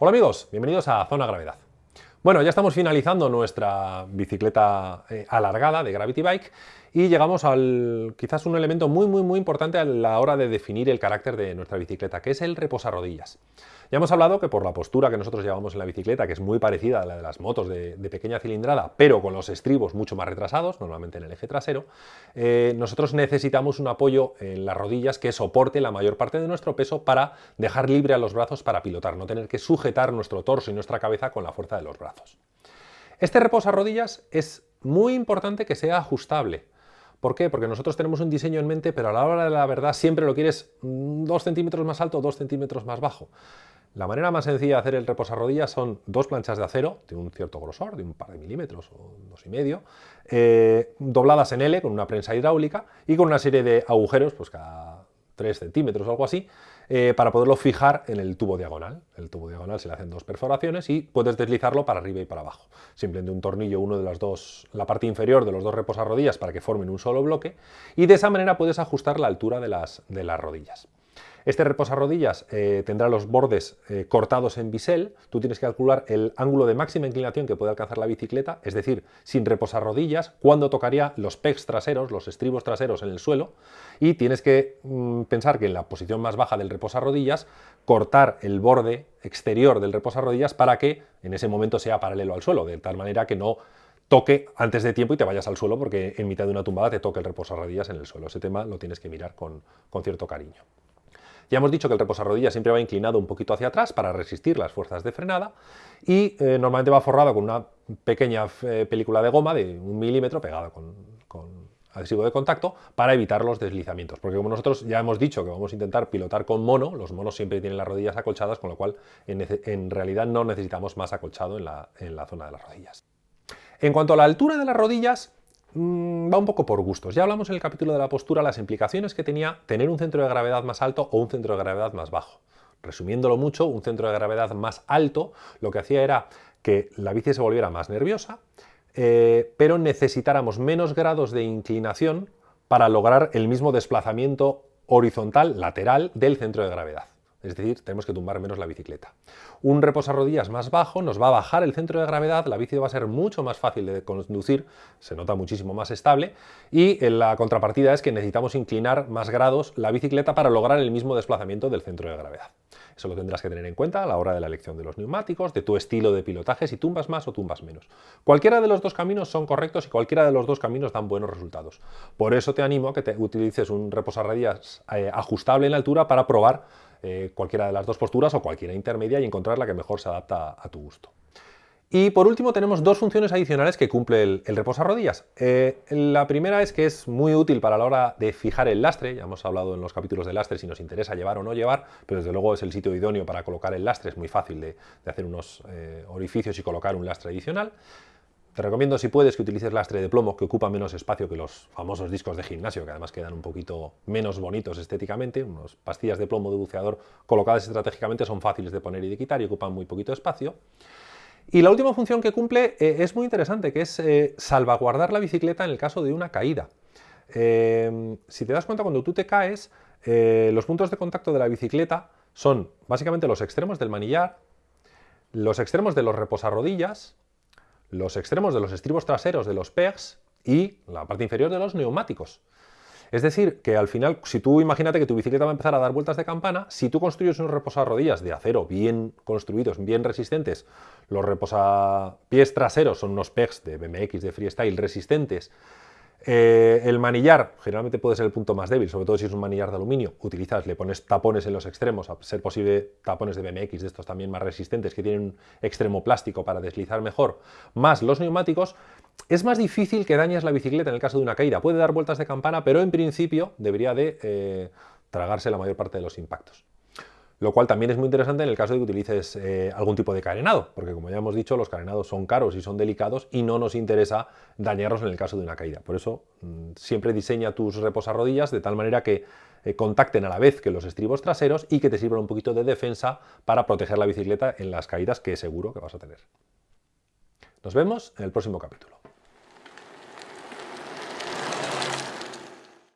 Hola amigos, bienvenidos a Zona Gravedad. Bueno, ya estamos finalizando nuestra bicicleta eh, alargada de Gravity Bike y llegamos al quizás un elemento muy muy muy importante a la hora de definir el carácter de nuestra bicicleta, que es el reposarrodillas. Ya hemos hablado que por la postura que nosotros llevamos en la bicicleta, que es muy parecida a la de las motos de, pequeña cilindrada, pero con los estribos mucho más retrasados, normalmente en el eje trasero, eh, nosotros necesitamos un apoyo en las rodillas que soporte la mayor parte de nuestro peso para dejar libre a los brazos para pilotar, no tener que sujetar nuestro torso y nuestra cabeza con la fuerza de los brazos. Este reposarrodillas es muy importante que sea ajustable. ¿Por qué? Porque nosotros tenemos un diseño en mente, pero a la hora de la verdad siempre lo quieres 2 centímetros más alto o 2 centímetros más bajo. La manera más sencilla de hacer el reposarrodillas son dos planchas de acero de un cierto grosor, de un par de milímetros o dos y medio, eh, dobladas en L con una prensa hidráulica y con una serie de agujeros, pues cada 3 centímetros o algo así, eh, para poderlo fijar en el tubo diagonal. El tubo diagonal se le hacen dos perforaciones y puedes deslizarlo para arriba y para abajo. Simplemente un tornillo, uno de las dos, la parte inferior de los dos reposarrodillas para que formen un solo bloque y de esa manera puedes ajustar la altura de las, de las rodillas. Este reposarrodillas eh, tendrá los bordes eh, cortados en bisel, tú tienes que calcular el ángulo de máxima inclinación que puede alcanzar la bicicleta, es decir, sin reposarrodillas, cuándo tocaría los pegs traseros, los estribos traseros en el suelo, y tienes que mm, pensar que en la posición más baja del reposarrodillas, cortar el borde exterior del reposarrodillas para que en ese momento sea paralelo al suelo, de tal manera que no toque antes de tiempo y te vayas al suelo porque en mitad de una tumbada te toque el reposarrodillas en el suelo. Ese tema lo tienes que mirar con cierto cariño. Ya hemos dicho que el reposarrodillas siempre va inclinado un poquito hacia atrás para resistir las fuerzas de frenada y eh, normalmente va forrado con una pequeña eh, película de goma de un milímetro pegada con, adhesivo de contacto para evitar los deslizamientos. Porque como nosotros ya hemos dicho que vamos a intentar pilotar con mono, los monos siempre tienen las rodillas acolchadas, con lo cual en, realidad no necesitamos más acolchado en la, en la zona de las rodillas. En cuanto a la altura de las rodillas, Mm, va un poco por gustos. Ya hablamos en el capítulo de la postura las implicaciones que tenía tener un centro de gravedad más alto o un centro de gravedad más bajo. Resumiéndolo mucho, un centro de gravedad más alto lo que hacía era que la bici se volviera más nerviosa, eh, pero necesitáramos menos grados de inclinación para lograr el mismo desplazamiento horizontal, lateral, del centro de gravedad es decir, tenemos que tumbar menos la bicicleta. Un reposarrodillas más bajo nos va a bajar el centro de gravedad, la bici va a ser mucho más fácil de conducir, se nota muchísimo más estable, y la contrapartida es que necesitamos inclinar más grados la bicicleta para lograr el mismo desplazamiento del centro de gravedad. Eso lo tendrás que tener en cuenta a la hora de la elección de los neumáticos, de tu estilo de pilotaje, si tumbas más o tumbas menos. Cualquiera de los dos caminos son correctos y cualquiera de los dos caminos dan buenos resultados. Por eso te animo a que te utilices un reposarrodillas eh, ajustable en altura para probar eh, cualquiera de las dos posturas o cualquiera intermedia y encontrar la que mejor se adapta a, tu gusto. Y por último tenemos dos funciones adicionales que cumple el, el reposarrodillas. Eh, la primera es que es muy útil para la hora de fijar el lastre, ya hemos hablado en los capítulos de lastre si nos interesa llevar o no llevar, pero desde luego es el sitio idóneo para colocar el lastre, es muy fácil de, hacer unos eh, orificios y colocar un lastre adicional. Te recomiendo, si puedes, que utilices lastre de plomo, que ocupa menos espacio que los famosos discos de gimnasio, que además quedan un poquito menos bonitos estéticamente. Unas pastillas de plomo de buceador colocadas estratégicamente son fáciles de poner y de quitar y ocupan muy poquito espacio. Y la última función que cumple eh, es muy interesante, que es eh, salvaguardar la bicicleta en el caso de una caída. Eh, si te das cuenta, cuando tú te caes, los puntos de contacto de la bicicleta son básicamente los extremos del manillar, los extremos de los reposarrodillas, los extremos de los estribos traseros de los pegs y la parte inferior de los neumáticos. Es decir, que al final, si tú imagínate que tu bicicleta va a empezar a dar vueltas de campana, si tú construyes unos reposarrodillas de acero bien construidos, bien resistentes, los reposapiés traseros son unos pegs de BMX, de freestyle, resistentes, eh, el manillar generalmente puede ser el punto más débil, sobre todo si es un manillar de aluminio. Utilizas, le pones tapones en los extremos, a ser posible tapones de BMX, de estos también más resistentes, que tienen un extremo plástico para deslizar mejor, más los neumáticos, es más difícil que dañes la bicicleta en el caso de una caída. Puede dar vueltas de campana, pero en principio debería de eh, tragarse la mayor parte de los impactos lo cual también es muy interesante en el caso de que utilices eh, algún tipo de carenado, porque como ya hemos dicho, los carenados son caros y son delicados y no nos interesa dañarlos en el caso de una caída. Por eso mm, siempre diseña tus reposarrodillas de tal manera que eh, contacten a la vez que los estribos traseros y que te sirvan un poquito de defensa para proteger la bicicleta en las caídas que seguro que vas a tener. Nos vemos en el próximo capítulo.